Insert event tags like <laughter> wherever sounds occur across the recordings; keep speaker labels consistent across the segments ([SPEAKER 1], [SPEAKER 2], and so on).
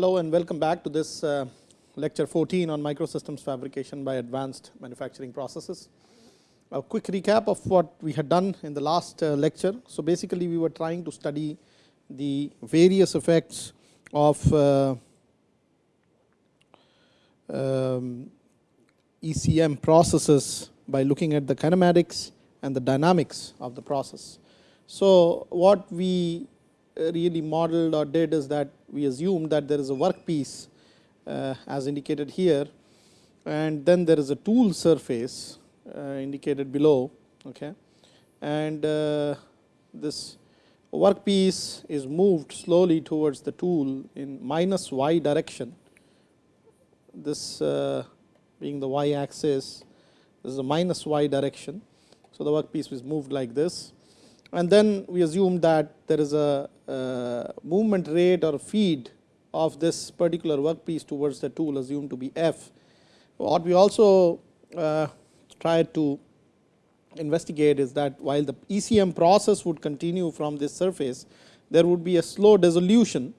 [SPEAKER 1] Hello and welcome back to this uh, lecture 14 on microsystems fabrication by advanced manufacturing processes. A quick recap of what we had done in the last uh, lecture. So, basically we were trying to study the various effects of uh, um, ECM processes by looking at the kinematics and the dynamics of the process. So, what we really modeled or did is that we assumed that there is a workpiece uh, as indicated here. And then there is a tool surface uh, indicated below okay? And uh, this workpiece is moved slowly towards the tool in minus y direction. This uh, being the y axis this is a minus y direction. So the workpiece is moved like this. And then we assume that there is a movement rate or feed of this particular workpiece towards the tool assumed to be f. What we also uh, tried to investigate is that while the ECM process would continue from this surface, there would be a slow dissolution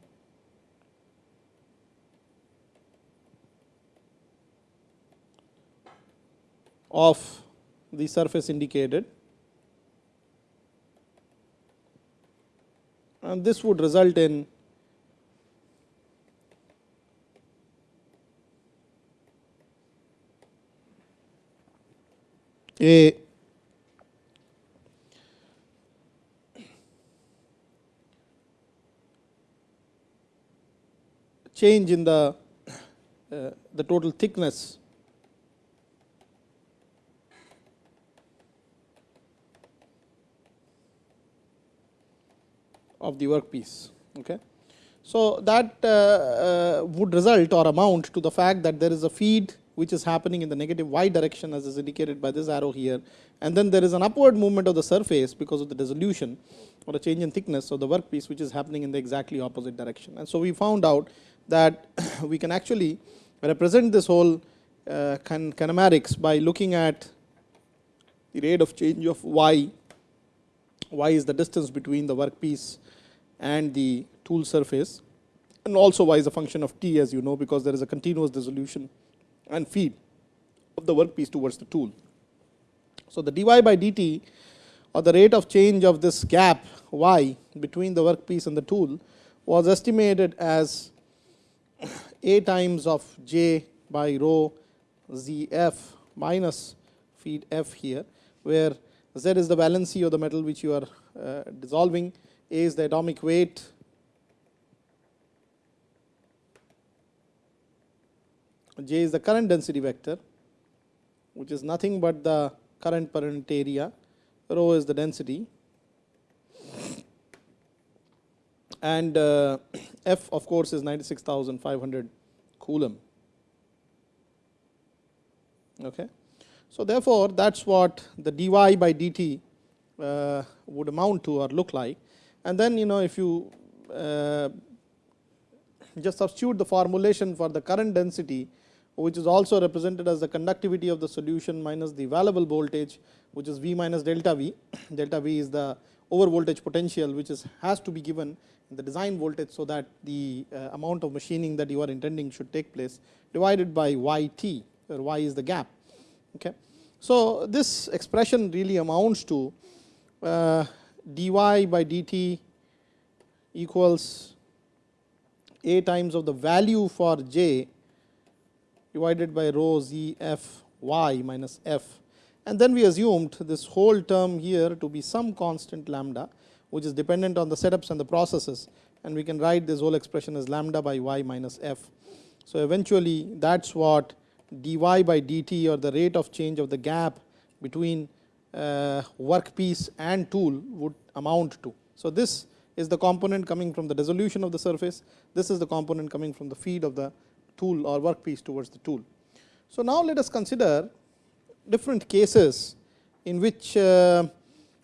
[SPEAKER 1] of the surface indicated and this would result in a. Change in the uh, the total thickness of the workpiece. Okay. So, that uh, uh, would result or amount to the fact that there is a feed which is happening in the negative y direction as is indicated by this arrow here and then there is an upward movement of the surface because of the dissolution or a change in thickness of the workpiece which is happening in the exactly opposite direction. And so, we found out that <coughs> we can actually represent this whole uh, kinematics by looking at the rate of change of y, y is the distance between the workpiece and the tool surface and also y is a function of t as you know because there is a continuous dissolution and feed of the workpiece towards the tool. So, the dy by dt or the rate of change of this gap y between the workpiece and the tool was estimated as a times of j by rho z f minus feed f here, where z is the valency of the metal which you are uh, dissolving is the atomic weight J is the current density vector, which is nothing but the current per unit area, rho is the density, and uh, F of course is 96,500 coulomb. Okay. So, therefore, that is what the dy by dt uh, would amount to or look like and then you know if you uh, just substitute the formulation for the current density which is also represented as the conductivity of the solution minus the available voltage which is V minus delta V. <coughs> delta V is the over voltage potential which is has to be given in the design voltage. So, that the uh, amount of machining that you are intending should take place divided by y t where y is the gap. Okay. So, this expression really amounts to uh, dy by dt equals a times of the value for j divided by rho z f y minus f and then we assumed this whole term here to be some constant lambda which is dependent on the setups and the processes and we can write this whole expression as lambda by y minus f. So, eventually that is what dy by dt or the rate of change of the gap between workpiece and tool would amount to. So, this is the component coming from the dissolution of the surface, this is the component coming from the feed of the tool or workpiece towards the tool. So, now let us consider different cases in which uh,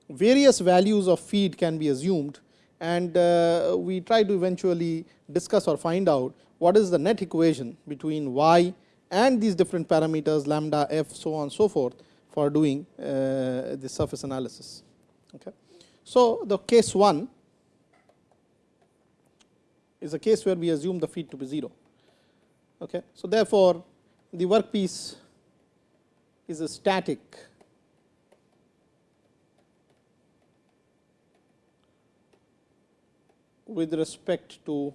[SPEAKER 1] various values of feed can be assumed and uh, we try to eventually discuss or find out what is the net equation between y and these different parameters lambda f so on and so forth for doing uh, the surface analysis. Okay. So, the case 1 is a case where we assume the feed to be 0. Okay. So, therefore, the workpiece is a static with respect to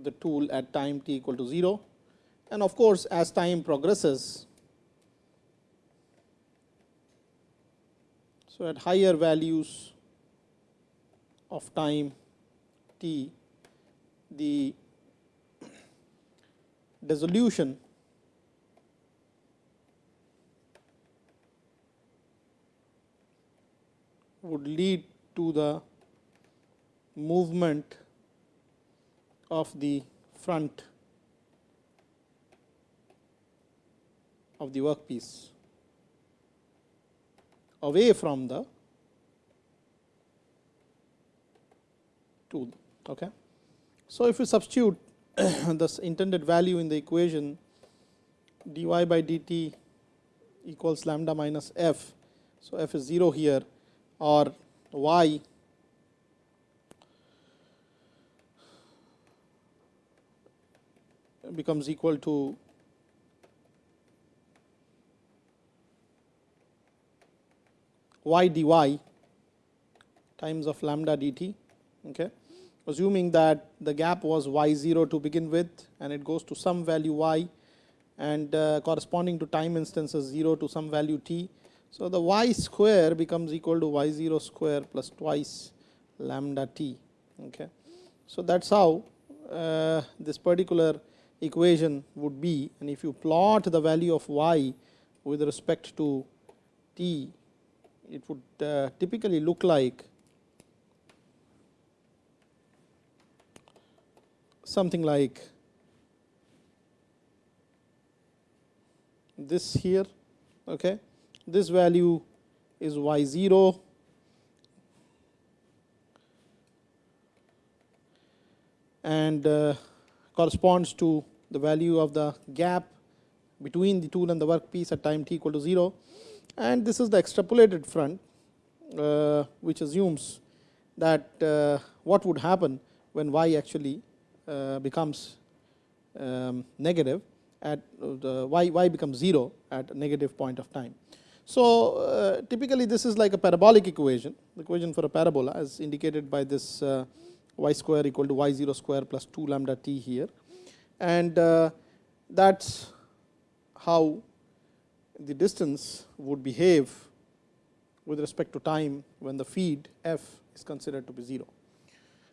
[SPEAKER 1] the tool at time t equal to 0 and of course, as time progresses. So, at higher values of time t, the dissolution would lead to the movement of the front of the workpiece away from the tool. Okay. So, if you substitute <coughs> this intended value in the equation dy by dt equals lambda minus f. So, f is 0 here or y becomes equal to y dy times of lambda dt. Okay. Assuming that the gap was y 0 to begin with and it goes to some value y and uh, corresponding to time instances 0 to some value t. So, the y square becomes equal to y 0 square plus twice lambda t. Okay. So, that is how uh, this particular equation would be and if you plot the value of y with respect to t, it would uh, typically look like something like this here. Okay. This value is y 0 and uh, corresponds to the value of the gap between the tool and the workpiece at time t equal to 0 and this is the extrapolated front uh, which assumes that uh, what would happen when y actually uh, becomes um, negative at the y, y becomes 0 at a negative point of time. So, uh, typically this is like a parabolic equation, the equation for a parabola as indicated by this uh, y square equal to y 0 square plus 2 lambda t here. And uh, that is how the distance would behave with respect to time when the feed f is considered to be 0.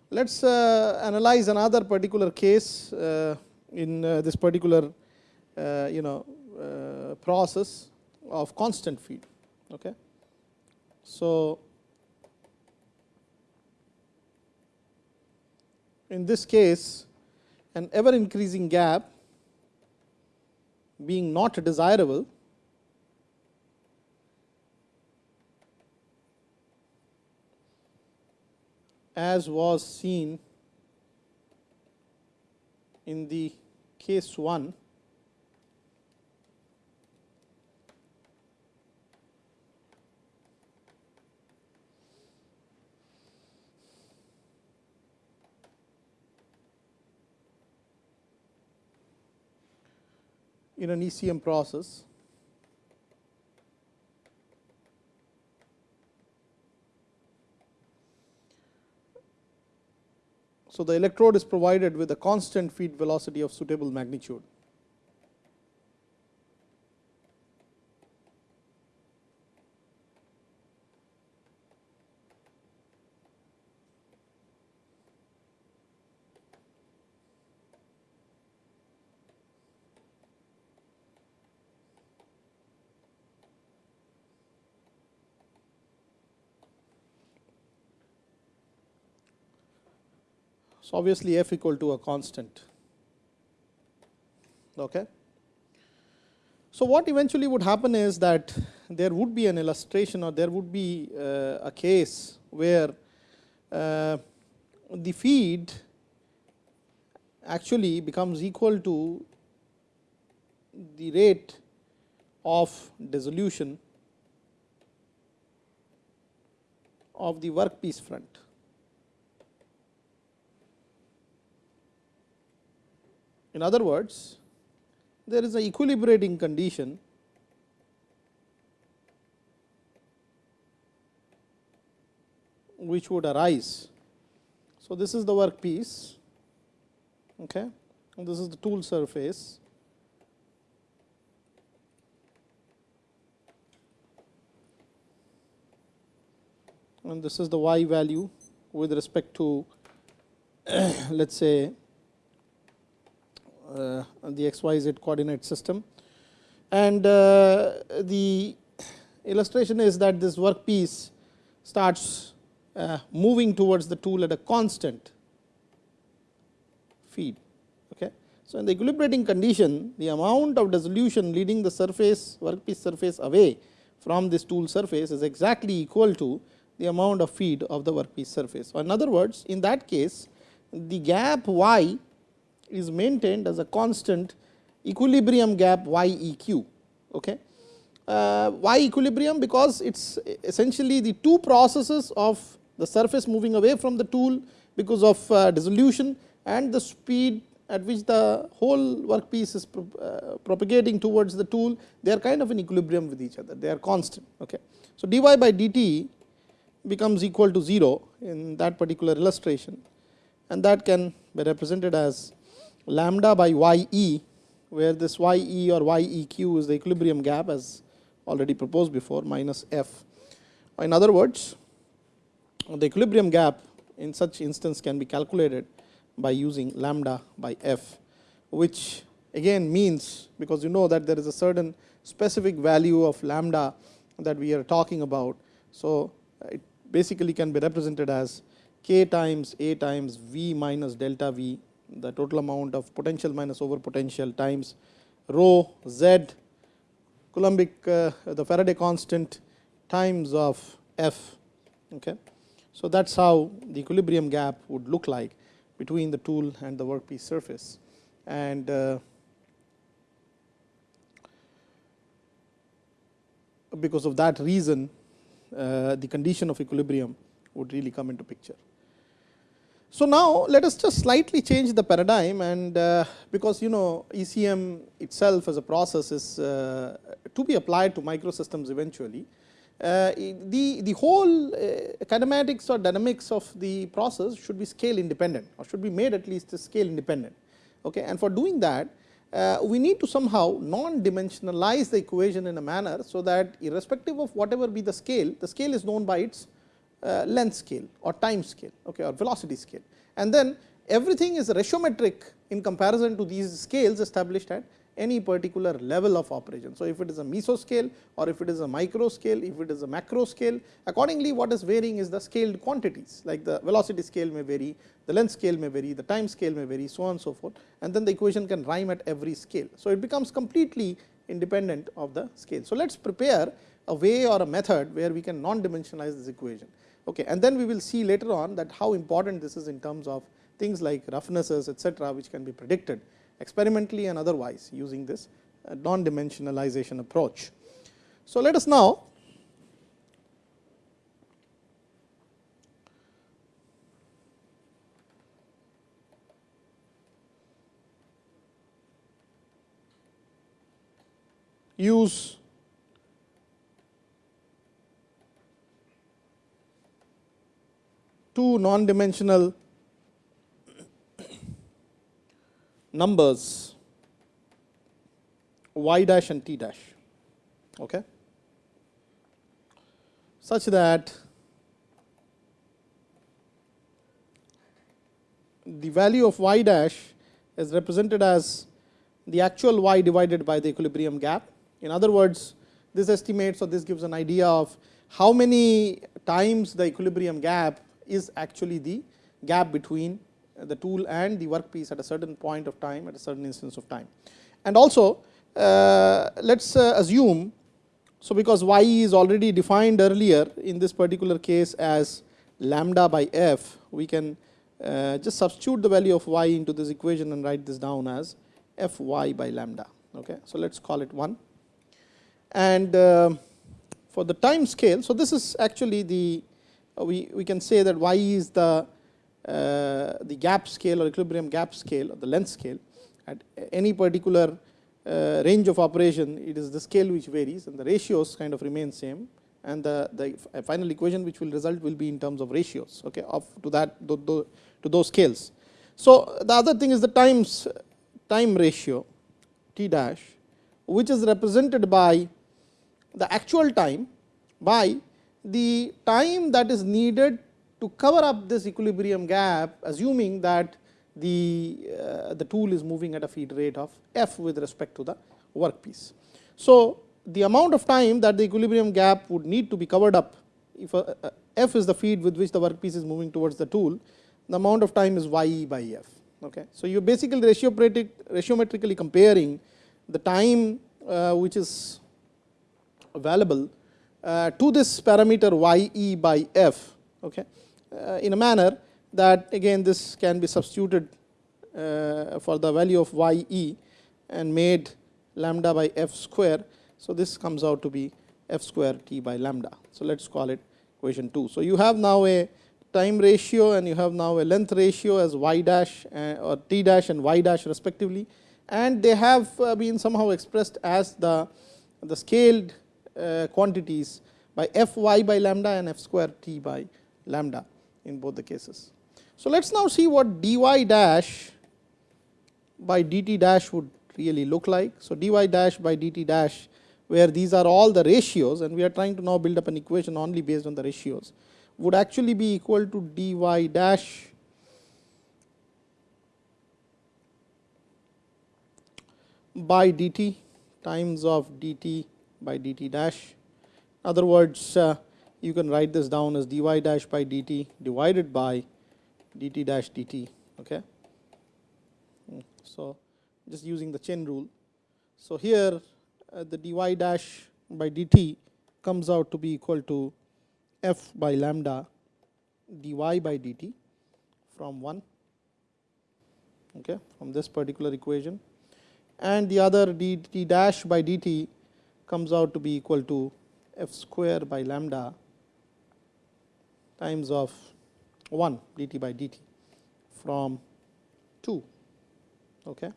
[SPEAKER 1] Let us uh, analyze another particular case uh, in uh, this particular uh, you know uh, process of constant feed. Okay. So, in this case an ever increasing gap being not desirable as was seen in the case 1 in an ECM process. So, the electrode is provided with a constant feed velocity of suitable magnitude. So, obviously, f equal to a constant. Okay. So, what eventually would happen is that there would be an illustration or there would be uh, a case where uh, the feed actually becomes equal to the rate of dissolution of the workpiece front. In other words, there is a equilibrating condition which would arise. So, this is the work piece okay. and this is the tool surface and this is the y value with respect to <clears throat> let us say the x y z coordinate system. And uh, the illustration is that this work piece starts uh, moving towards the tool at a constant feed. Okay. So, in the equilibrating condition the amount of dissolution leading the surface workpiece surface away from this tool surface is exactly equal to the amount of feed of the workpiece surface. In other words in that case the gap y is maintained as a constant equilibrium gap y e q. Okay. Uh, y equilibrium because it is essentially the two processes of the surface moving away from the tool because of uh, dissolution and the speed at which the whole workpiece is pro, uh, propagating towards the tool, they are kind of in equilibrium with each other, they are constant. Okay. So, dy by dt becomes equal to 0 in that particular illustration and that can be represented as lambda by y e, where this y e or y e q is the equilibrium gap as already proposed before minus f. In other words, the equilibrium gap in such instance can be calculated by using lambda by f, which again means because you know that there is a certain specific value of lambda that we are talking about. So, it basically can be represented as k times a times v minus delta v the total amount of potential minus over potential times rho z Coulombic uh, the Faraday constant times of f. Okay. So, that is how the equilibrium gap would look like between the tool and the workpiece surface. And uh, because of that reason, uh, the condition of equilibrium would really come into picture. So, now let us just slightly change the paradigm and uh, because you know ECM itself as a process is uh, to be applied to microsystems eventually. Uh, the, the whole uh, kinematics or dynamics of the process should be scale independent or should be made at least scale independent. Okay. And for doing that, uh, we need to somehow non-dimensionalize the equation in a manner, so that irrespective of whatever be the scale, the scale is known by its Uh, length scale or time scale okay, or velocity scale. And then everything is ratiometric in comparison to these scales established at any particular level of operation. So, if it is a mesoscale or if it is a micro scale, if it is a macro scale, accordingly what is varying is the scaled quantities like the velocity scale may vary, the length scale may vary, the time scale may vary, so on and so forth and then the equation can rhyme at every scale. So, it becomes completely independent of the scale. So, let us prepare a way or a method where we can non-dimensionalize this equation. Okay. And then we will see later on that how important this is in terms of things like roughnesses etcetera, which can be predicted experimentally and otherwise using this uh, non-dimensionalization approach. So, let us now use two non-dimensional numbers y dash and t dash okay, such that the value of y dash is represented as the actual y divided by the equilibrium gap. In other words, this estimates or this gives an idea of how many times the equilibrium gap is actually the gap between the tool and the workpiece at a certain point of time at a certain instance of time. And also uh, let us uh, assume, so because y is already defined earlier in this particular case as lambda by f, we can uh, just substitute the value of y into this equation and write this down as f y by lambda. Okay. So, let us call it 1 and uh, for the time scale. So, this is actually the we, we can say that y is the uh, the gap scale or equilibrium gap scale or the length scale at any particular uh, range of operation it is the scale which varies and the ratios kind of remain same and the, the final equation which will result will be in terms of ratios okay, of to that to those scales. So, the other thing is the times time ratio t dash which is represented by the actual time by the time that is needed to cover up this equilibrium gap assuming that the, uh, the tool is moving at a feed rate of f with respect to the workpiece. So, the amount of time that the equilibrium gap would need to be covered up if a, a f is the feed with which the workpiece is moving towards the tool, the amount of time is y by f. Okay. So, you are basically ratiometrically comparing the time uh, which is available uh, to this parameter y e by f okay, uh, in a manner that again this can be substituted uh, for the value of y e and made lambda by f square. So, this comes out to be f square t by lambda. So, let us call it equation 2. So, you have now a time ratio and you have now a length ratio as y dash uh, or t dash and y dash respectively and they have uh, been somehow expressed as the, the scaled uh, Uh, quantities by f y by lambda and f square t by lambda in both the cases. So, let us now see what dy dash by dt dash would really look like. So, dy dash by dt dash where these are all the ratios and we are trying to now build up an equation only based on the ratios would actually be equal to dy dash by dt times of dt by dt dash. In other words, uh, you can write this down as dy dash by dt divided by dt dash dt. Okay. So, just using the chain rule. So, here uh, the dy dash by dt comes out to be equal to f by lambda dy by dt from 1 okay, from this particular equation and the other dt dash by dt comes out to be equal to f square by lambda times of 1 dt by dt from 2. Okay.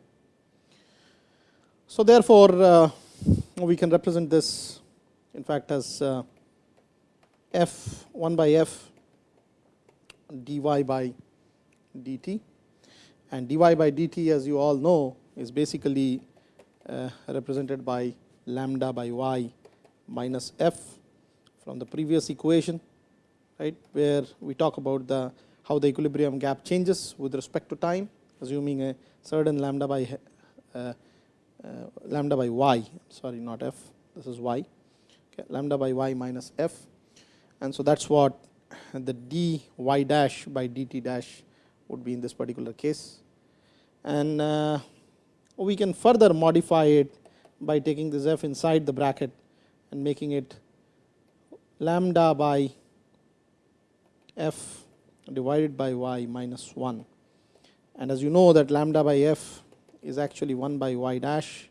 [SPEAKER 1] So, therefore, uh, we can represent this in fact as uh, f 1 by f dy by dt and dy by dt as you all know is basically uh, represented by lambda by y minus f from the previous equation right where we talk about the how the equilibrium gap changes with respect to time assuming a certain lambda by uh, uh, lambda by y sorry not f this is y okay, lambda by y minus f. And so that's what the dy dash by dt dash would be in this particular case. And uh, we can further modify it by taking this f inside the bracket and making it lambda by f divided by y minus 1. And as you know that lambda by f is actually 1 by y dash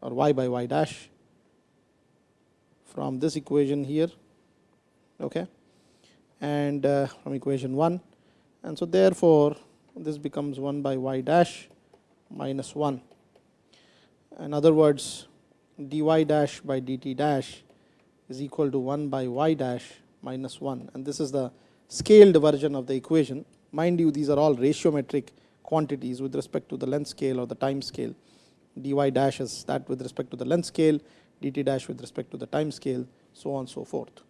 [SPEAKER 1] or y by y dash from this equation here okay and uh, from equation 1 and so therefore this becomes 1 by y dash minus 1 in other words dy dash by dt dash is equal to 1 by y dash minus 1 and this is the scaled version of the equation. Mind you these are all ratiometric quantities with respect to the length scale or the time scale. dy dash is that with respect to the length scale, dt dash with respect to the time scale, so on so forth.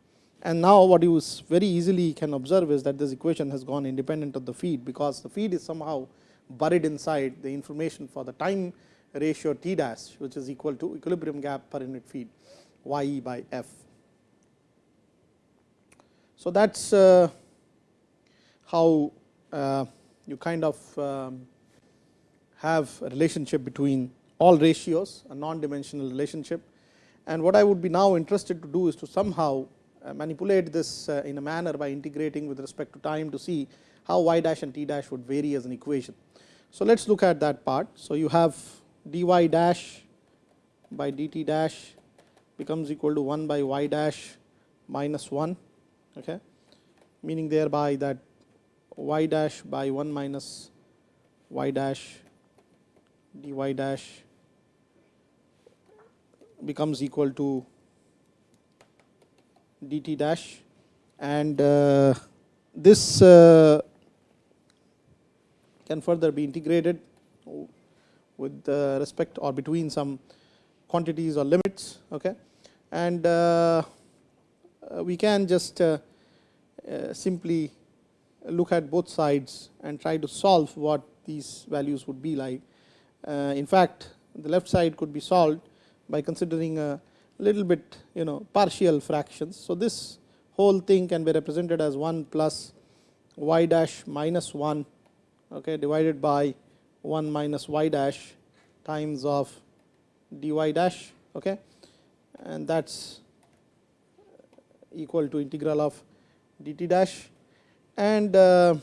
[SPEAKER 1] And now what you very easily can observe is that this equation has gone independent of the feed, because the feed is somehow buried inside the information for the time ratio T dash which is equal to equilibrium gap per unit feed y e by f. So, that is uh, how uh, you kind of um, have a relationship between all ratios a non dimensional relationship and what I would be now interested to do is to somehow uh, manipulate this uh, in a manner by integrating with respect to time to see how y dash and t dash would vary as an equation. So, let us look at that part. So, you have dy dash by dt dash becomes equal to 1 by y dash minus 1 okay? Meaning thereby that y dash by 1 minus y dash dy dash becomes equal to dt dash. And uh, this uh, can further be integrated with uh, respect or between some quantities or limits okay and uh, uh, we can just simply look at both sides and try to solve what these values would be like. In fact, the left side could be solved by considering a little bit you know partial fractions. So, this whole thing can be represented as 1 plus y dash minus 1 okay, divided by 1 minus y dash times of dy dash okay, and that is equal to integral of dt dash. And uh,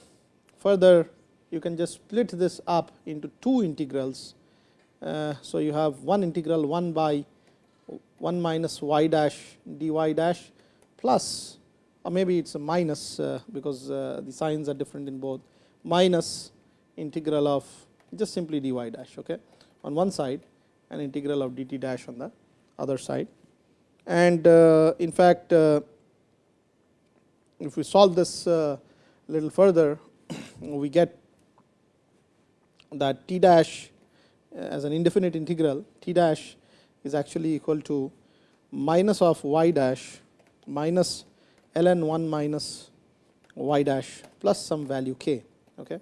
[SPEAKER 1] further you can just split this up into two integrals. Uh, so, you have one integral 1 by 1 minus y dash dy dash plus or maybe it is a minus uh, because uh, the signs are different in both. Minus integral of just simply dy dash okay, on one side and integral of dt dash on the other side. And uh, in fact, uh, if we solve this a little further, <coughs> we get that t dash as an indefinite integral, t dash is actually equal to minus of y dash minus ln 1 minus y dash plus some value k. Okay.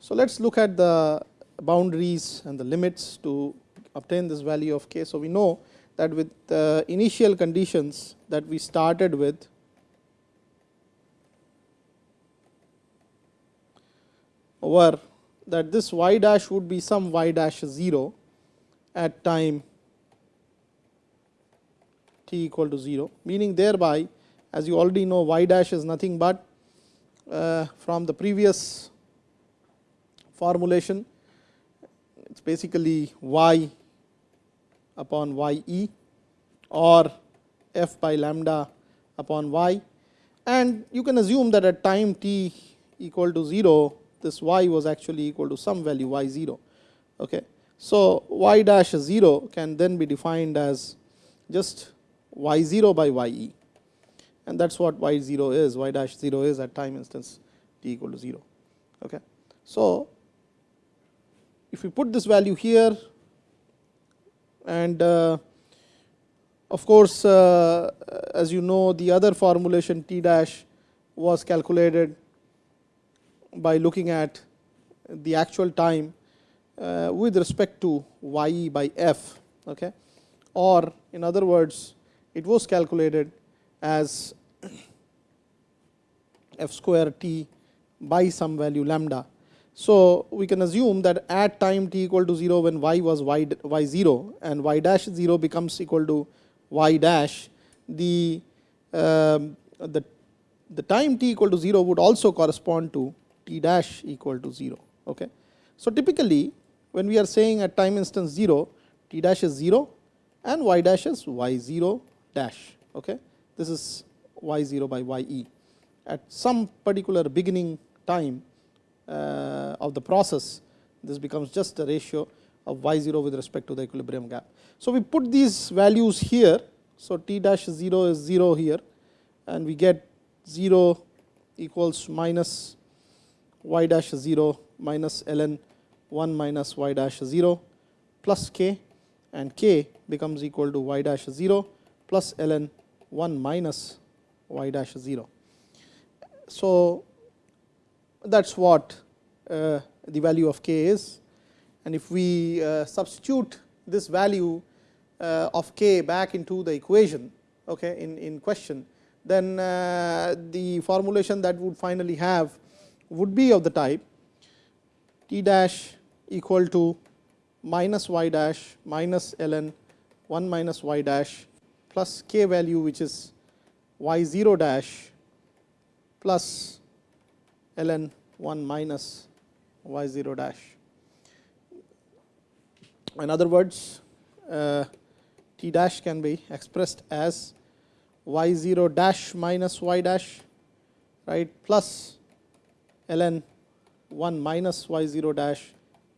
[SPEAKER 1] So, let us look at the boundaries and the limits to obtain this value of k. So, we know that with the initial conditions that we started with were that this y dash would be some y dash 0 at time t equal to 0, meaning thereby as you already know y dash is nothing but uh, from the previous formulation it is basically y upon y e or f by lambda upon y and you can assume that at time t equal to 0 this y was actually equal to some value y 0. Okay. So, y dash 0 can then be defined as just y 0 by y e and that is what y 0 is y dash 0 is at time instance t equal to 0. Okay. So, if we put this value here and uh, of course, uh, as you know the other formulation t dash was calculated by looking at the actual time uh, with respect to y by f okay or in other words it was calculated as <coughs> f square t by some value lambda. So, we can assume that at time t equal to 0 when y was y, y 0 and y dash 0 becomes equal to y dash the, um, the, the time t equal to 0 would also correspond to t dash equal to 0. Okay. So, typically when we are saying at time instance 0 t dash is 0 and y dash is y 0 dash. Okay. This is y 0 by y e. At some particular beginning time Uh, of the process this becomes just a ratio of y 0 with respect to the equilibrium gap. So, we put these values here. So, t dash 0 is 0 here and we get 0 equals minus y dash 0 minus ln 1 minus y dash 0 plus k and k becomes equal to y dash 0 plus ln 1 minus y dash 0. So, that is what uh, the value of k is. And if we uh, substitute this value uh, of k back into the equation okay, in, in question, then uh, the formulation that would finally have would be of the type t dash equal to minus y dash minus ln 1 minus y dash plus k value which is y 0 dash plus ln 1 minus y 0 dash. In other words, uh, t dash can be expressed as y 0 dash minus y dash right plus ln 1 minus y 0 dash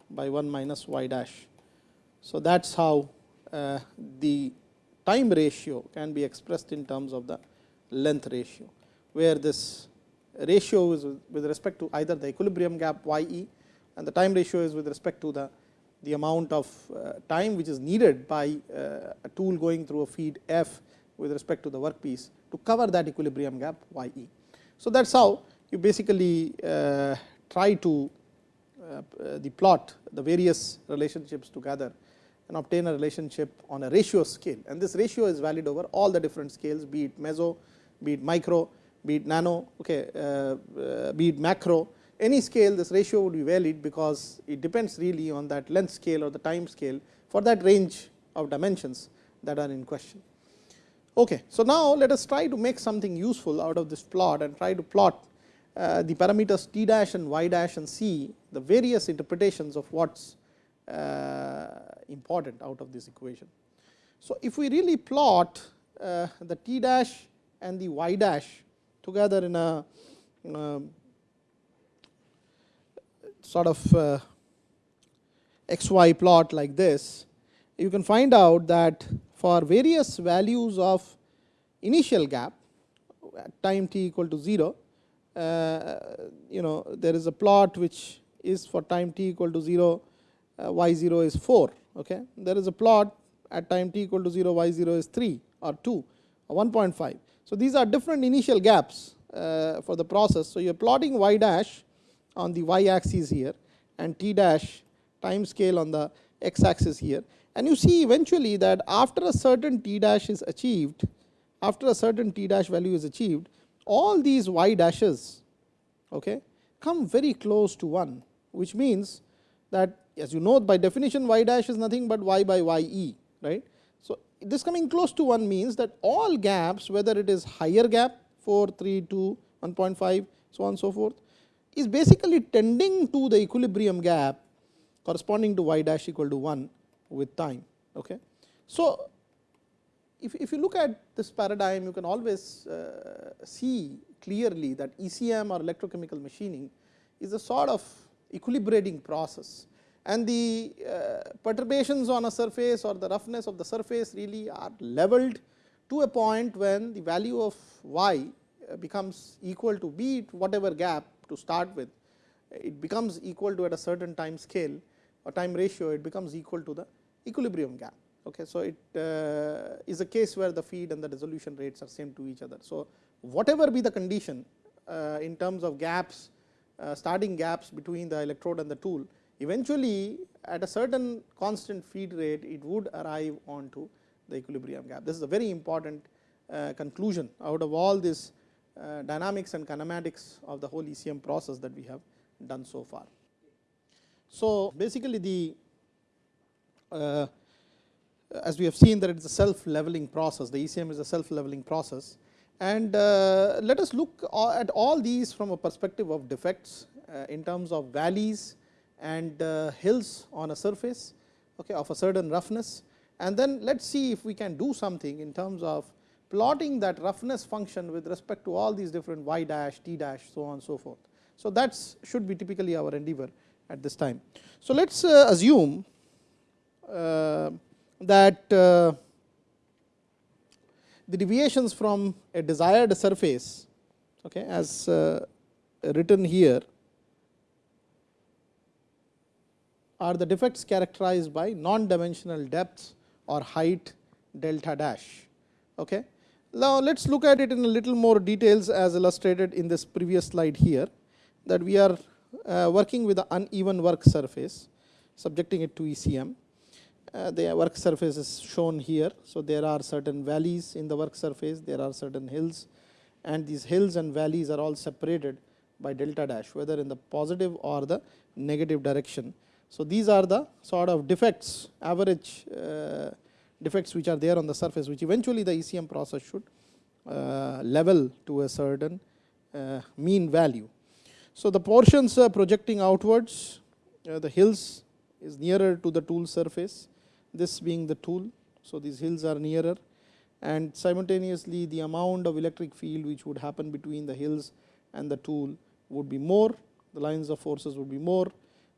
[SPEAKER 1] by 1 minus y dash. So, that is how uh, the time ratio can be expressed in terms of the length ratio, where this ratio is with respect to either the equilibrium gap y e and the time ratio is with respect to the, the amount of uh, time which is needed by uh, a tool going through a feed f with respect to the workpiece to cover that equilibrium gap y e. So, that is how you basically uh, try to the plot the various relationships together and obtain a relationship on a ratio scale and this ratio is valid over all the different scales be it meso, be it micro, be it nano, okay, uh, uh, be it macro any scale this ratio would be valid because it depends really on that length scale or the time scale for that range of dimensions that are in question. Okay. So, now let us try to make something useful out of this plot and try to plot uh, the parameters t dash and y dash and c the various interpretations of what is important out of this equation. So, if we really plot the t dash and the y dash together in a sort of uh, x y plot like this, you can find out that for various values of initial gap at time t equal to 0, uh, you know there is a plot which is for time t equal to 0, uh, y 0 is 4. Okay. There is a plot at time t equal to 0, y 0 is 3 or 2 or 1.5. So, these are different initial gaps uh, for the process. So, you are plotting y dash on the y axis here and t dash time scale on the x axis here and you see eventually that after a certain t dash is achieved after a certain t dash value is achieved all these y dashes okay, come very close to 1 which means that as you know by definition y dash is nothing but y by y e right. This coming close to 1 means that all gaps whether it is higher gap 4, 3, 2, 1.5 so on and so forth is basically tending to the equilibrium gap corresponding to y dash equal to 1 with time. Okay. So, if, if you look at this paradigm you can always uh, see clearly that ECM or electrochemical machining is a sort of equilibrating process and the uh, perturbations on a surface or the roughness of the surface really are leveled to a point when the value of y uh, becomes equal to be whatever gap to start with, it becomes equal to at a certain time scale or time ratio, it becomes equal to the equilibrium gap. Okay. So, it uh, is a case where the feed and the dissolution rates are same to each other. So, whatever be the condition uh, in terms of gaps, uh, starting gaps between the electrode and the tool, eventually at a certain constant feed rate, it would arrive onto the equilibrium gap. This is a very important uh, conclusion out of all this uh, dynamics and kinematics of the whole ECM process that we have done so far. So, basically the uh, as we have seen that it is a self leveling process, the ECM is a self leveling process and uh, let us look at all these from a perspective of defects uh, in terms of valleys and uh, hills on a surface okay, of a certain roughness and then let us see if we can do something in terms of plotting that roughness function with respect to all these different y dash, t dash so on so forth. So, that should be typically our endeavor at this time. So, let us uh, assume uh, that uh, the deviations from a desired surface okay, as uh, written here are the defects characterized by non-dimensional depths or height delta dash. Okay. Now, let us look at it in a little more details as illustrated in this previous slide here that we are uh, working with an uneven work surface subjecting it to ECM. Uh, the work surface is shown here. So, there are certain valleys in the work surface, there are certain hills and these hills and valleys are all separated by delta dash whether in the positive or the negative direction. So, these are the sort of defects average uh, defects which are there on the surface which eventually the ECM process should uh, level to a certain uh, mean value. So, the portions projecting outwards uh, the hills is nearer to the tool surface this being the tool. So, these hills are nearer and simultaneously the amount of electric field which would happen between the hills and the tool would be more the lines of forces would be more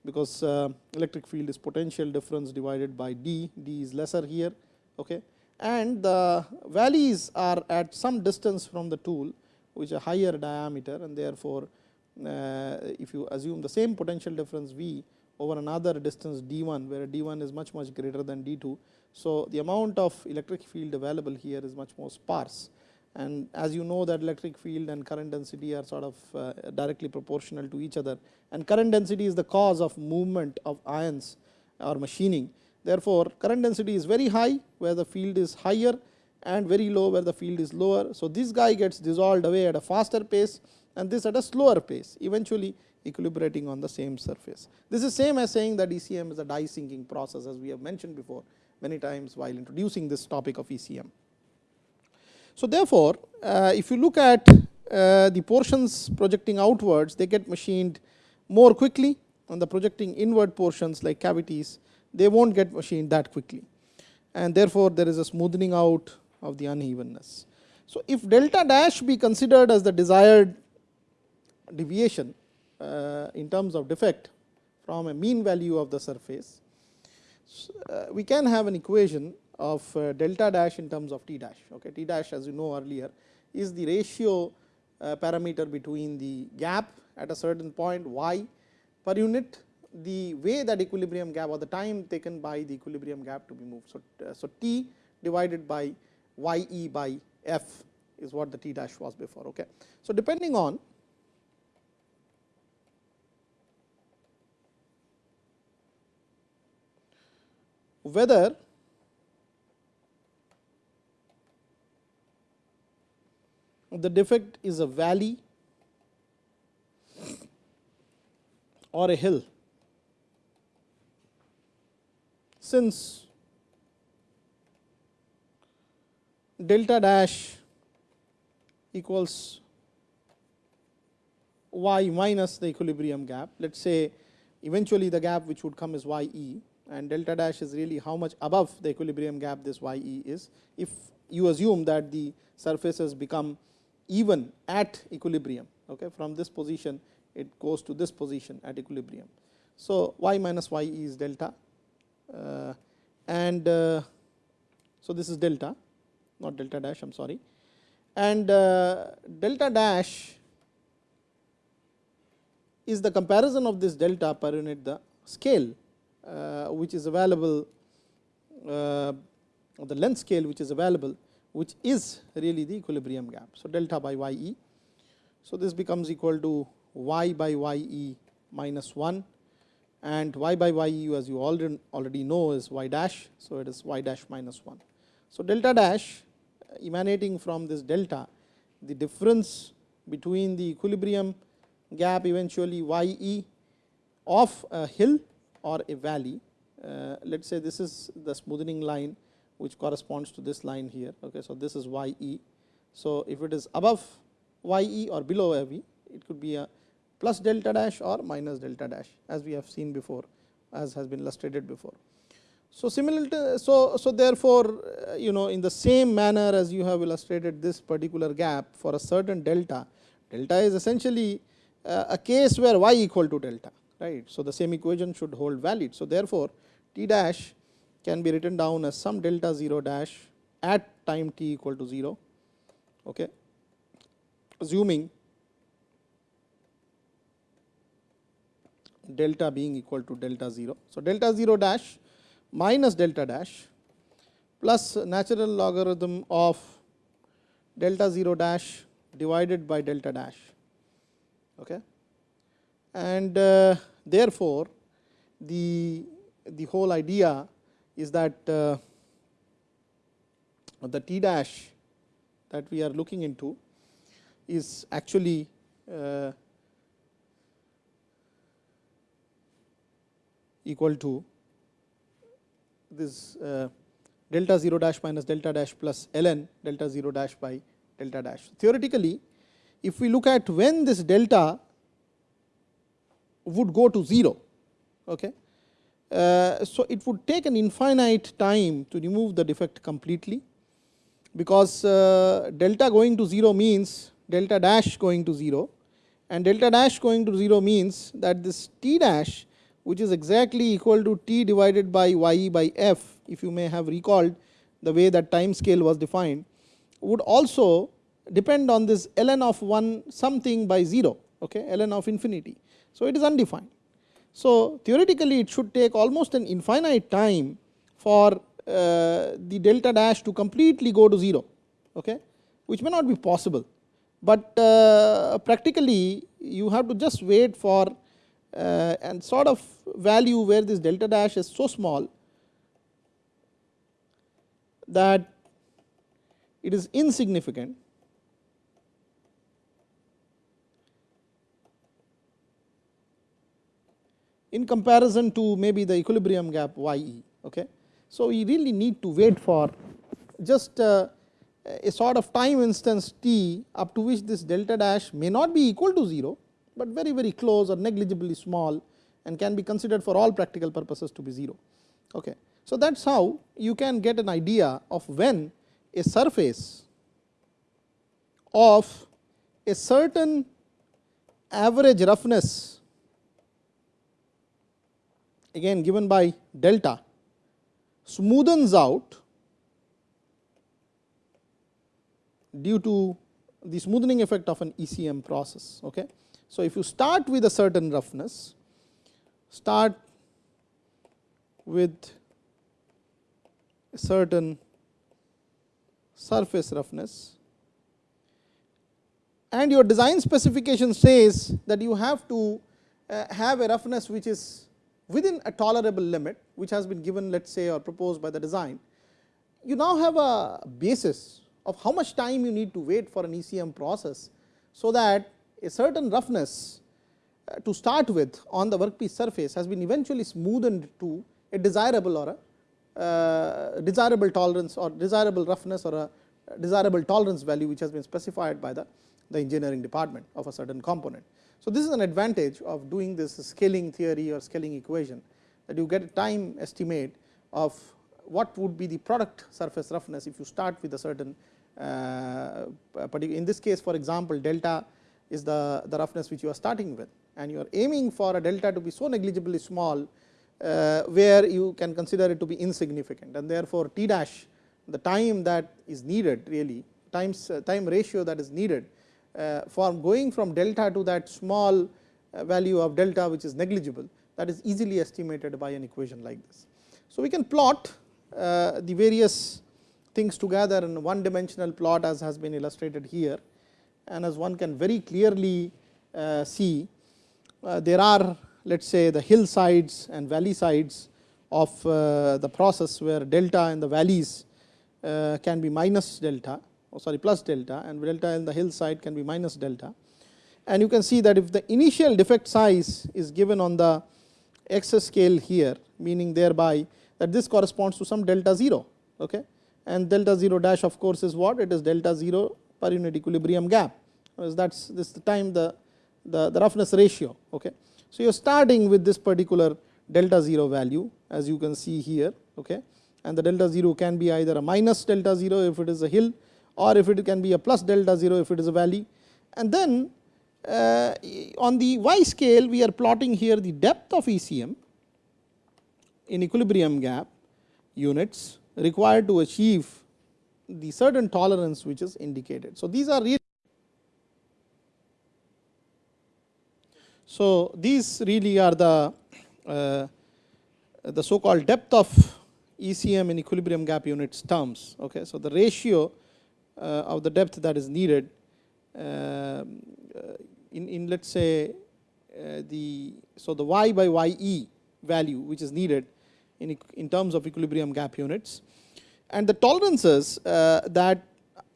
[SPEAKER 1] because uh, electric field is potential difference divided by d, d is lesser here. Okay. And the valleys are at some distance from the tool which are higher diameter and therefore, uh, if you assume the same potential difference V over another distance d 1 where d 1 is much much greater than d 2. So, the amount of electric field available here is much more sparse and as you know that electric field and current density are sort of uh, directly proportional to each other and current density is the cause of movement of ions or machining. Therefore, current density is very high where the field is higher and very low where the field is lower. So, this guy gets dissolved away at a faster pace and this at a slower pace eventually equilibrating on the same surface. This is same as saying that ECM is a die sinking process as we have mentioned before many times while introducing this topic of ECM. So, therefore, uh, if you look at uh, the portions projecting outwards they get machined more quickly and the projecting inward portions like cavities they will not get machined that quickly and therefore, there is a smoothing out of the unevenness. So, if delta dash be considered as the desired deviation uh, in terms of defect from a mean value of the surface, uh, we can have an equation of uh, delta dash in terms of t dash. Okay. T dash as you know earlier is the ratio uh, parameter between the gap at a certain point y per unit the way that equilibrium gap or the time taken by the equilibrium gap to be moved. So, uh, so t divided by y e by f is what the t dash was before. Okay. So, depending on whether the defect is a valley or a hill. Since delta dash equals y minus the equilibrium gap, let us say eventually the gap which would come is y e and delta dash is really how much above the equilibrium gap this y e is. If you assume that the surfaces become even at equilibrium okay, from this position it goes to this position at equilibrium. So, y minus y is delta uh, and uh, so this is delta not delta dash I am sorry and uh, delta dash is the comparison of this delta per unit the scale uh, which is available uh, the length scale which is available which is really the equilibrium gap. So, delta by y e. So, this becomes equal to y by y e minus 1 and y by y e as you already already know is y dash. So, it is y dash minus 1. So, delta dash emanating from this delta the difference between the equilibrium gap eventually y e of a hill or a valley. Uh, let us say this is the smoothing line which corresponds to this line here. Okay. So, this is y e. So, if it is above y e or below f e, it could be a plus delta dash or minus delta dash as we have seen before as has been illustrated before. So, similar to so, so therefore, uh, you know in the same manner as you have illustrated this particular gap for a certain delta, delta is essentially uh, a case where y equal to delta right. So, the same equation should hold valid. So, therefore, t dash can be written down as some delta 0 dash at time t equal to 0, okay, assuming delta being equal to delta 0. So, delta 0 dash minus delta dash plus natural logarithm of delta 0 dash divided by delta dash. Okay. And uh, therefore, the, the whole idea is that uh, the t dash that we are looking into is actually uh, equal to this uh, delta 0 dash minus delta dash plus ln delta 0 dash by delta dash. Theoretically, if we look at when this delta would go to 0, okay, so, it would take an infinite time to remove the defect completely, because uh, delta going to 0 means delta dash going to 0 and delta dash going to 0 means that this t dash which is exactly equal to t divided by y by f if you may have recalled the way that time scale was defined would also depend on this ln of 1 something by 0 okay, ln of infinity. So, it is undefined. So, theoretically it should take almost an infinite time for uh, the delta dash to completely go to 0 okay, which may not be possible, but uh, practically you have to just wait for uh, and sort of value where this delta dash is so small that it is insignificant in comparison to maybe the equilibrium gap y e. Okay. So, we really need to wait for just uh, a sort of time instance t up to which this delta dash may not be equal to 0, but very very close or negligibly small and can be considered for all practical purposes to be 0. Okay. So, that is how you can get an idea of when a surface of a certain average roughness again given by delta smoothens out due to the smoothing effect of an ECM process. Okay. So, if you start with a certain roughness, start with a certain surface roughness and your design specification says that you have to uh, have a roughness which is within a tolerable limit which has been given let us say or proposed by the design, you now have a basis of how much time you need to wait for an ECM process. So, that a certain roughness uh, to start with on the workpiece surface has been eventually smoothened to a desirable or a uh, desirable tolerance or desirable roughness or a desirable tolerance value which has been specified by the, the engineering department of a certain component. So, this is an advantage of doing this scaling theory or scaling equation that you get a time estimate of what would be the product surface roughness if you start with a certain uh, in this case for example, delta is the, the roughness which you are starting with. And you are aiming for a delta to be so negligibly small uh, where you can consider it to be insignificant. And therefore, T dash the time that is needed really times uh, time ratio that is needed uh, for going from delta to that small uh, value of delta which is negligible that is easily estimated by an equation like this. So, we can plot uh, the various things together in one dimensional plot as has been illustrated here and as one can very clearly see there are let us say the hillsides and valley sides of the process where delta in the valleys can be minus delta oh sorry plus delta and delta in the hillside can be minus delta. And you can see that if the initial defect size is given on the x scale here meaning thereby that this corresponds to some delta 0 okay and delta 0 dash of course is what it is delta 0 per unit equilibrium gap because that is this the time the, the, the roughness ratio okay. So, you are starting with this particular delta 0 value as you can see here okay and the delta 0 can be either a minus delta 0 if it is a hill or if it can be a plus delta 0 if it is a valley. And then uh, on the y scale we are plotting here the depth of ECM in equilibrium gap units required to achieve the certain tolerance which is indicated. So, these are really so these really are the uh, the so called depth of ECM in equilibrium gap units terms. Okay. So, the ratio of the depth that is needed uh, in, in let us say uh, the so the y by ye value which is needed in, in terms of equilibrium gap units and the tolerances that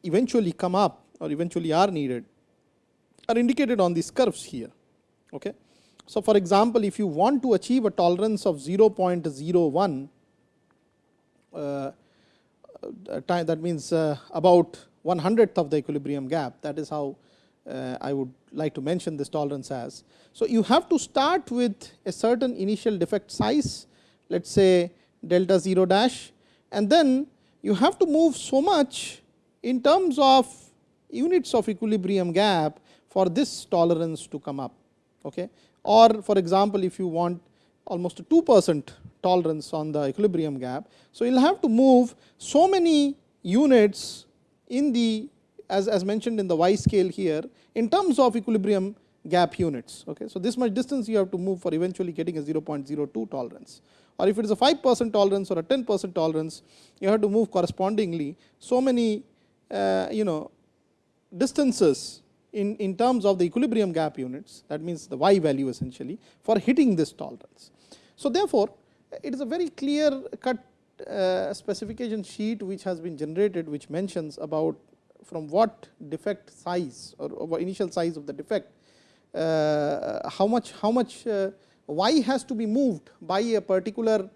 [SPEAKER 1] eventually come up or eventually are needed are indicated on these curves here. Okay. So, for example, if you want to achieve a tolerance of 0.01 uh, uh, time that means uh, about one hundredth of the equilibrium gap that is how I would like to mention this tolerance as. So, you have to start with a certain initial defect size let us say delta 0 dash and then you have to move so much in terms of units of equilibrium gap for this tolerance to come up. Okay. Or for example, if you want almost a 2 percent tolerance on the equilibrium gap. So, you will have to move so many units in the as, as mentioned in the y scale here in terms of equilibrium gap units. Okay. So, this much distance you have to move for eventually getting a 0.02 tolerance or if it is a 5 percent tolerance or a 10 percent tolerance you have to move correspondingly so many uh, you know distances in, in terms of the equilibrium gap units that means the y value essentially for hitting this tolerance. So, therefore, it is a very clear cut uh, specification sheet which has been generated which mentions about from what defect size or, or initial size of the defect uh, how much how much uh, y has to be moved by a particular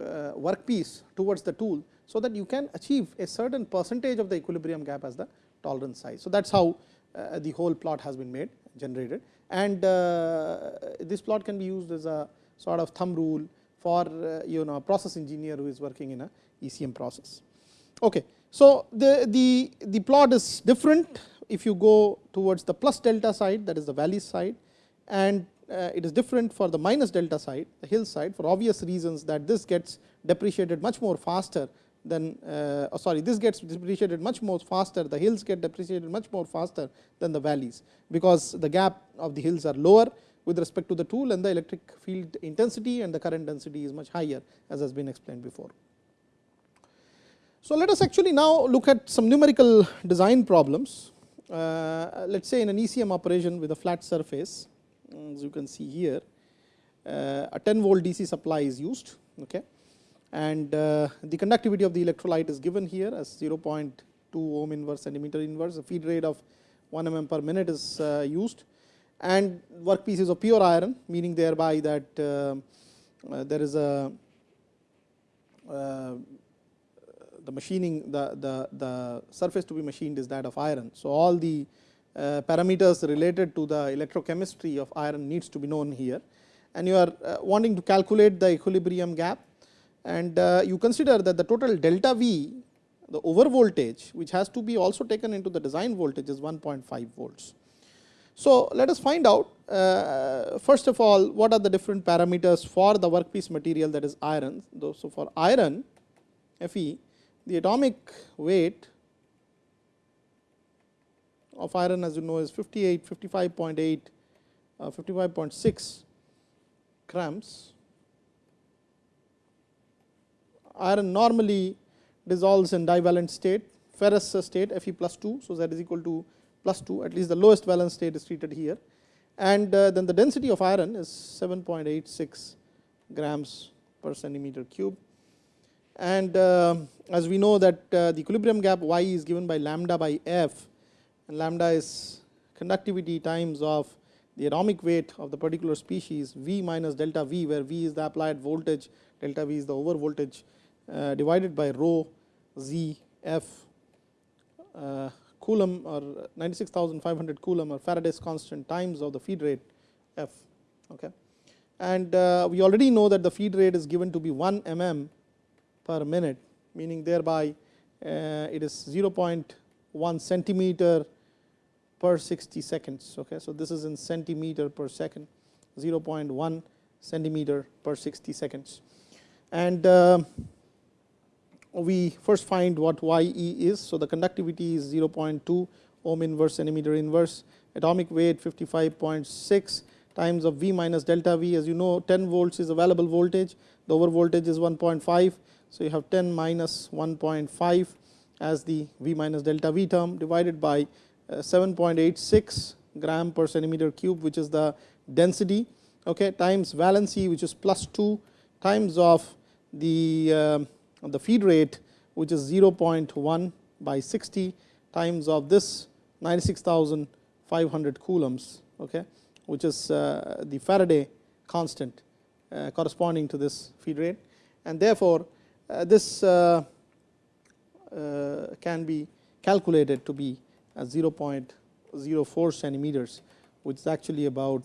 [SPEAKER 1] uh, workpiece towards the tool. So, that you can achieve a certain percentage of the equilibrium gap as the tolerance size. So, that is how uh, the whole plot has been made generated and uh, this plot can be used as a sort of thumb rule for uh, you know process engineer who is working in a ECM process. Okay. So, the, the, the plot is different if you go towards the plus delta side that is the valley side and uh, it is different for the minus delta side the hill side for obvious reasons that this gets depreciated much more faster than uh, oh sorry this gets depreciated much more faster the hills get depreciated much more faster than the valleys because the gap of the hills are lower with respect to the tool and the electric field intensity and the current density is much higher as has been explained before. So, let us actually now look at some numerical design problems. Uh, let us say in an ECM operation with a flat surface as you can see here uh, a 10 volt DC supply is used okay and uh, the conductivity of the electrolyte is given here as 0.2 ohm inverse centimeter inverse a feed rate of 1 mm per minute is uh, used and workpiece is of pure iron meaning thereby that uh, uh, there is a uh, the machining the, the, the surface to be machined is that of iron. So, all the uh, parameters related to the electrochemistry of iron needs to be known here and you are wanting to calculate the equilibrium gap and you consider that the total delta V the over voltage which has to be also taken into the design voltage is 1.5 volts. So, let us find out uh, first of all what are the different parameters for the workpiece material that is iron. So, for iron Fe the atomic weight of iron as you know is 58, 55.8, uh, 55.6 grams. Iron normally dissolves in divalent state, ferrous state Fe plus 2. So, that is equal to plus 2 at least the lowest valence state is treated here and uh, then the density of iron is 7.86 grams per centimeter cube. And uh, as we know that uh, the equilibrium gap y is given by lambda by f and lambda is conductivity times of the atomic weight of the particular species v minus delta v where v is the applied voltage delta v is the over voltage divided by rho z f coulomb or 96500 coulomb or Faraday's constant times of the feed rate f. Okay. And uh, we already know that the feed rate is given to be 1 mm per minute meaning thereby uh, it is 0.1 centimeter per 60 seconds. Okay. So, this is in centimeter per second 0.1 centimeter per 60 seconds and uh, we first find what YE is. So, the conductivity is 0.2 ohm inverse centimeter inverse, atomic weight 55.6 times of V minus delta V as you know 10 volts is available voltage, the over voltage is 1.5. So, you have 10 minus 1.5 as the V minus delta V term divided by uh, 7.86 gram per centimeter cube which is the density okay, times valency which is plus 2 times of the uh, the feed rate which is 0.1 by 60 times of this 96500 coulombs okay, which is uh, the Faraday constant uh, corresponding to this feed rate. And therefore, uh, this uh, uh, can be calculated to be 0.04 centimeters which is actually about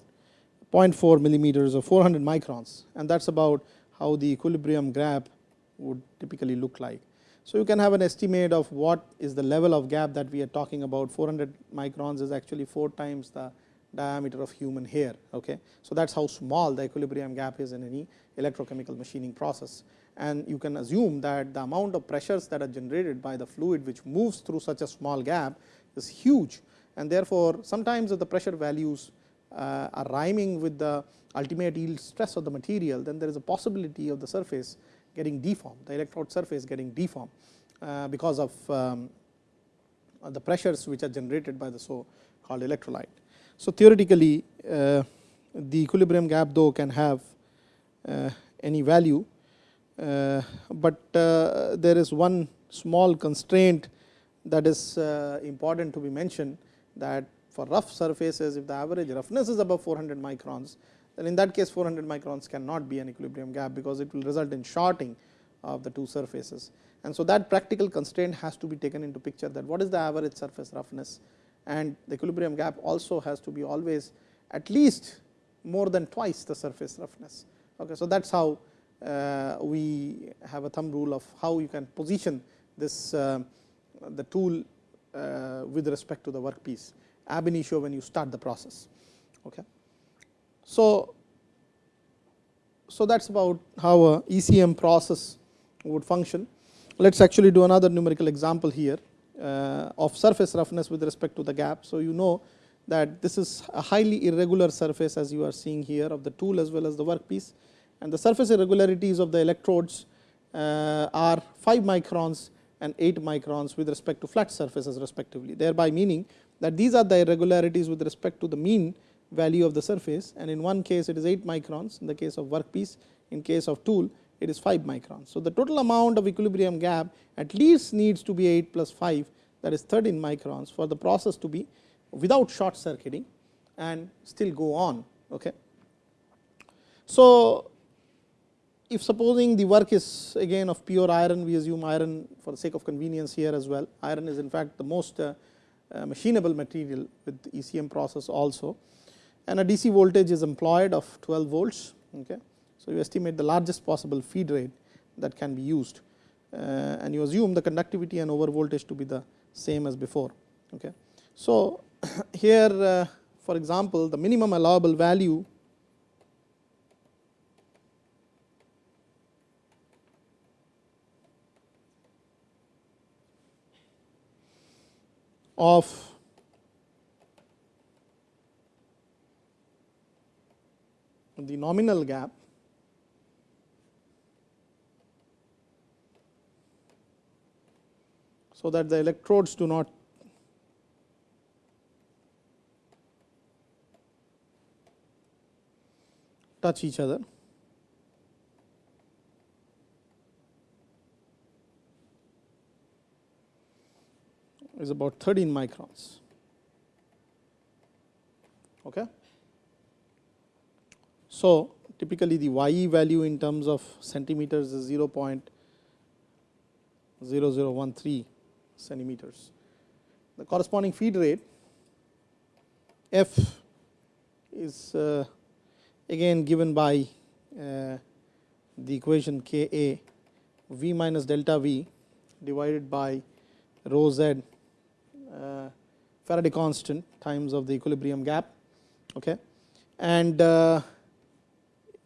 [SPEAKER 1] 0.4 millimeters or 400 microns. And that is about how the equilibrium gap would typically look like. So, you can have an estimate of what is the level of gap that we are talking about 400 microns is actually 4 times the diameter of human hair. Okay. So, that is how small the equilibrium gap is in any electrochemical machining process and you can assume that the amount of pressures that are generated by the fluid which moves through such a small gap is huge and therefore, sometimes if the pressure values uh, are rhyming with the ultimate yield stress of the material, then there is a possibility of the surface getting deformed, the electrode surface getting deformed uh, because of um, the pressures which are generated by the so called electrolyte. So, theoretically uh, the equilibrium gap though can have uh, any value, uh, but uh, there is one small constraint that is uh, important to be mentioned that for rough surfaces if the average roughness is above 400 microns then in that case 400 microns cannot be an equilibrium gap because it will result in shorting of the two surfaces. And so, that practical constraint has to be taken into picture that what is the average surface roughness and the equilibrium gap also has to be always at least more than twice the surface roughness. Okay. So, that is how uh, we have a thumb rule of how you can position this uh, the tool uh, with respect to the workpiece ab initio when you start the process. Okay. So, so that is about how a ECM process would function. Let us actually do another numerical example here uh, of surface roughness with respect to the gap. So, you know that this is a highly irregular surface as you are seeing here of the tool as well as the workpiece and the surface irregularities of the electrodes uh, are 5 microns and 8 microns with respect to flat surfaces respectively, thereby meaning that these are the irregularities with respect to the mean value of the surface and in one case it is 8 microns in the case of workpiece, in case of tool it is 5 microns. So, the total amount of equilibrium gap at least needs to be 8 plus 5 that is 13 microns for the process to be without short circuiting and still go on. Okay. So, if supposing the work is again of pure iron, we assume iron for the sake of convenience here as well. Iron is in fact the most uh, uh, machinable material with ECM process also and a DC voltage is employed of 12 volts. Okay. So, you estimate the largest possible feed rate that can be used uh, and you assume the conductivity and over voltage to be the same as before. Okay. So, <coughs> here uh, for example, the minimum allowable value of the nominal gap so that the electrodes do not touch each other. is about 13 microns. Okay. So, typically the YE value in terms of centimeters is 0.0013 centimeters. The corresponding feed rate F is uh, again given by uh, the equation K A V minus delta V divided by rho Z uh, Faraday constant times of the equilibrium gap. Okay. And uh,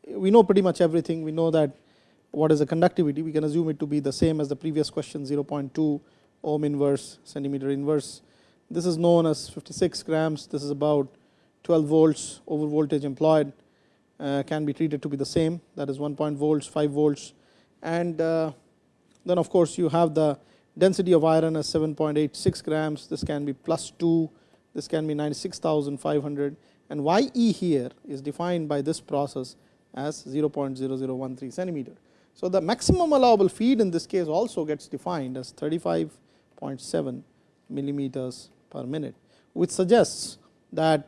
[SPEAKER 1] we know pretty much everything. We know that what is the conductivity, we can assume it to be the same as the previous question 0.2 ohm inverse centimeter inverse. This is known as 56 grams, this is about 12 volts over voltage employed uh, can be treated to be the same. That is 1 point volts, 5 volts. And uh, then of course you have the density of iron as 7.86 grams, this can be plus 2, this can be 96,500 and YE here is defined by this process as 0.0013 centimeter. So, the maximum allowable feed in this case also gets defined as 35.7 millimeters per minute, which suggests that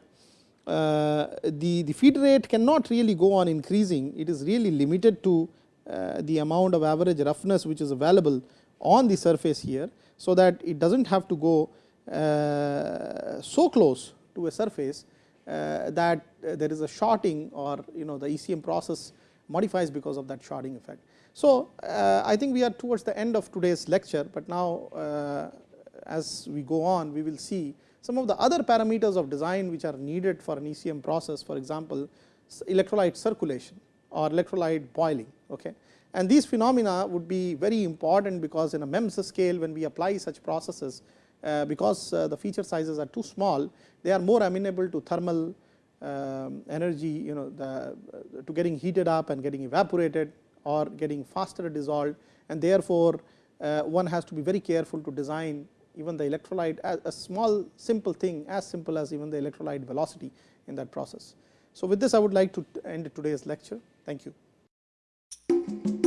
[SPEAKER 1] uh, the, the feed rate cannot really go on increasing, it is really limited to uh, the amount of average roughness which is available on the surface here. So, that it does not have to go uh, so close to a surface that uh, there is a shorting or you know the ECM process modifies because of that shorting effect. So, uh, I think we are towards the end of today's lecture, but now uh, as we go on we will see some of the other parameters of design which are needed for an ECM process for example, electrolyte circulation or electrolyte boiling. Okay. And these phenomena would be very important because in a MEMS scale when we apply such processes uh, because uh, the feature sizes are too small they are more amenable to thermal um, energy you know the uh, to getting heated up and getting evaporated or getting faster dissolved and therefore, uh, one has to be very careful to design even the electrolyte as a small simple thing as simple as even the electrolyte velocity in that process. So, with this I would like to end today's lecture. Thank you.